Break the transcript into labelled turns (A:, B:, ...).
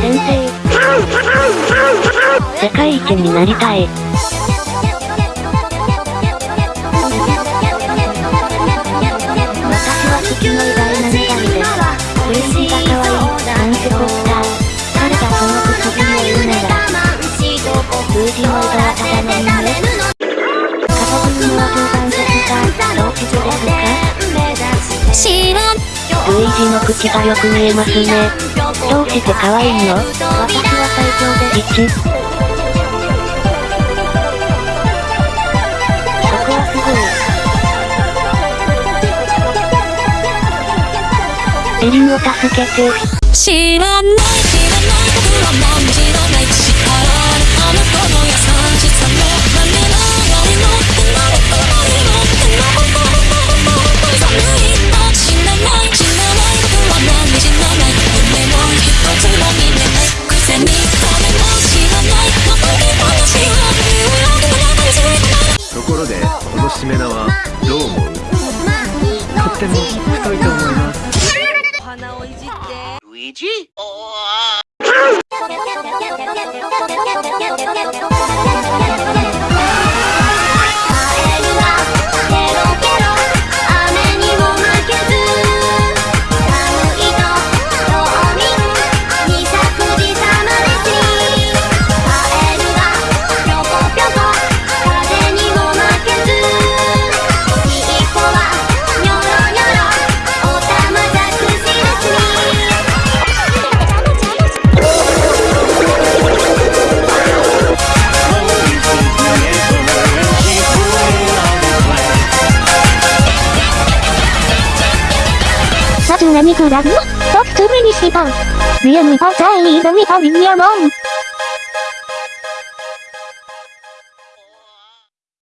A: 先生。世界一になりたい。私は月の偉大な女神です。プレシーが可愛い、なんてこった。誰がそのくそびを言うなら。数字の枝はただの夢。ルイージの口がよく見えますね。どうして可愛いの？私は最強で1。そこはすごい。エリンを助けて。
B: 知らない知らない僕はもう
C: このしめ縄どう思うとっても太いと思います
D: 鼻をいじって
E: ルイー。ジ
F: さすがにクラブとつみにした。見えみたさいいのみたりにゃもん。